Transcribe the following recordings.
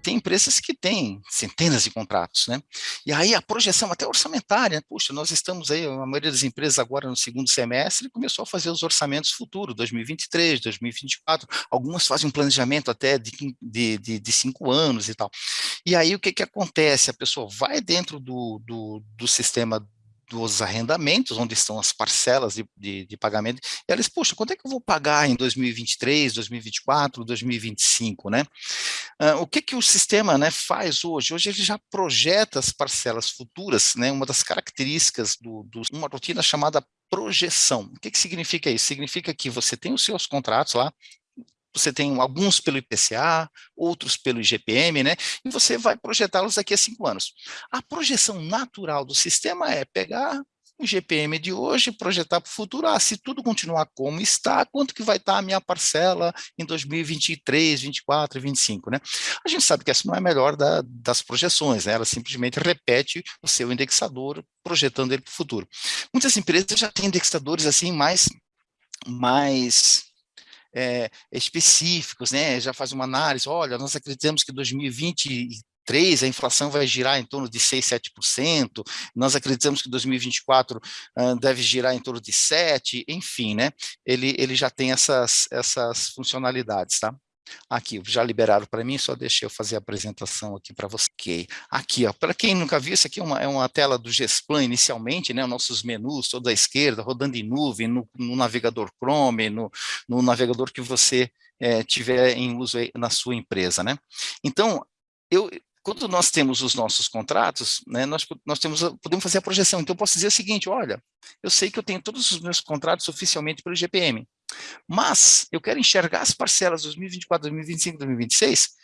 tem empresas que têm centenas de contratos, né? E aí a projeção até orçamentária, puxa, nós estamos aí, a maioria das empresas agora no segundo semestre começou a fazer os orçamentos futuros, 2023, 2024, algumas fazem um planejamento até de, de, de, de cinco anos e tal. E aí o que que acontece? A pessoa vai dentro do, do, do sistema dos arrendamentos, onde estão as parcelas de, de, de pagamento, e elas, poxa, quanto é que eu vou pagar em 2023, 2024, 2025, né? O que que o sistema né, faz hoje? Hoje ele já projeta as parcelas futuras, né? Uma das características do, do uma rotina chamada projeção. O que que significa isso? Significa que você tem os seus contratos lá, você tem alguns pelo IPCA, outros pelo IGPM, né? E você vai projetá-los daqui a cinco anos. A projeção natural do sistema é pegar o GPM de hoje, projetar para o futuro, ah, se tudo continuar como está, quanto que vai estar a minha parcela em 2023, 24 e 25, né? A gente sabe que essa não é a melhor da, das projeções, né? Ela simplesmente repete o seu indexador, projetando ele para o futuro. Muitas empresas já têm indexadores assim mais, mais é, específicos, né? já faz uma análise, olha, nós acreditamos que 2023 a inflação vai girar em torno de 6, 7%, nós acreditamos que 2024 uh, deve girar em torno de 7%, enfim, né? ele, ele já tem essas, essas funcionalidades, tá? Aqui, já liberaram para mim, só deixa eu fazer a apresentação aqui para você. Aqui, ó, para quem nunca viu, isso aqui é uma, é uma tela do Gesplan inicialmente, né, nossos menus, toda à esquerda, rodando em nuvem, no, no navegador Chrome, no, no, navegador que você é, tiver em uso na sua empresa, né. Então, eu, quando nós temos os nossos contratos, né, nós, nós temos, podemos fazer a projeção. Então, eu posso dizer o seguinte, olha, eu sei que eu tenho todos os meus contratos oficialmente pelo GPM. Mas eu quero enxergar as parcelas 2024, 2025, 2026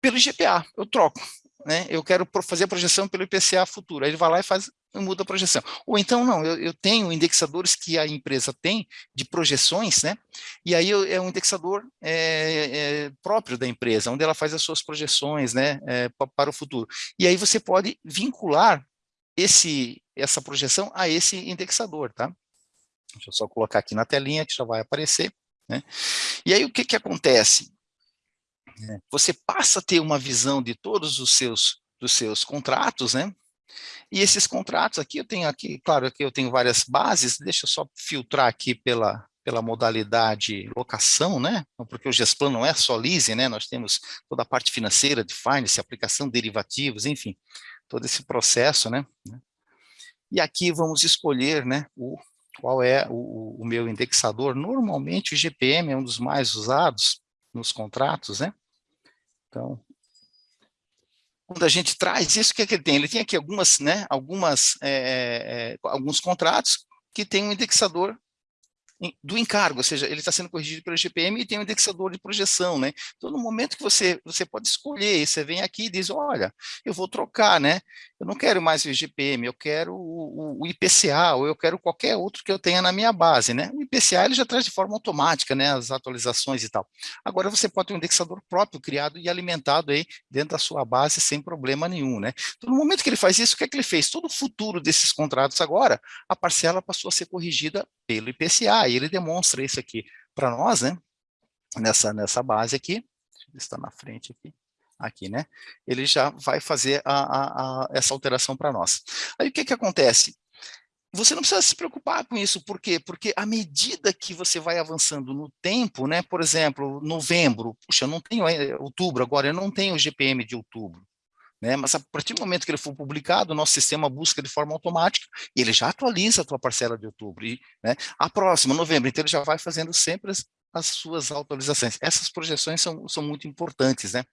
pelo IGPA, eu troco. Né? Eu quero fazer a projeção pelo IPCA futuro. Aí ele vai lá e faz, muda a projeção. Ou então, não, eu, eu tenho indexadores que a empresa tem de projeções, né? E aí eu, é um indexador é, é, próprio da empresa, onde ela faz as suas projeções, né, é, para o futuro. E aí você pode vincular esse, essa projeção a esse indexador, tá? Deixa eu só colocar aqui na telinha que já vai aparecer. Né? E aí o que, que acontece? É, você passa a ter uma visão de todos os seus, dos seus contratos, né? E esses contratos aqui, eu tenho aqui, claro, aqui eu tenho várias bases, deixa eu só filtrar aqui pela, pela modalidade locação, né? Porque o Gesplan não é só leasing, né? Nós temos toda a parte financeira de finance, aplicação, derivativos, enfim, todo esse processo, né? E aqui vamos escolher, né, o qual é o, o, meu indexador. Normalmente o GPM é um dos mais usados nos contratos, né? Então, quando a gente traz isso, o que, é que ele tem? Ele tem aqui algumas, né, algumas, é, é, alguns contratos que tem um indexador do encargo, ou seja, ele está sendo corrigido pelo GPM e tem um indexador de projeção, né? Então, no momento que você, você pode escolher, você vem aqui e diz, olha, eu vou trocar, né? Eu não quero mais o IGPM, eu quero o, o, IPCA, ou eu quero qualquer outro que eu tenha na minha base, né? O IPCA, ele já traz de forma automática, né, as atualizações e tal. Agora, você pode ter um indexador próprio, criado e alimentado aí dentro da sua base, sem problema nenhum, né? Então, no momento que ele faz isso, o que é que ele fez? Todo o futuro desses contratos agora, a parcela passou a ser corrigida pelo IPCA, e ele demonstra isso aqui para nós, né? Nessa, nessa base aqui, está na frente aqui, aqui, né? Ele já vai fazer a, a, a essa alteração para nós. Aí o que que acontece? Você não precisa se preocupar com isso, por quê? Porque à medida que você vai avançando no tempo, né? Por exemplo, novembro, puxa, eu não tenho é, outubro agora, eu não tenho o GPM de outubro. Né? Mas a partir do momento que ele for publicado, o nosso sistema busca de forma automática e ele já atualiza a tua parcela de outubro. E, né? A próxima, novembro, então ele já vai fazendo sempre as, as suas atualizações. Essas projeções são, são muito importantes, né?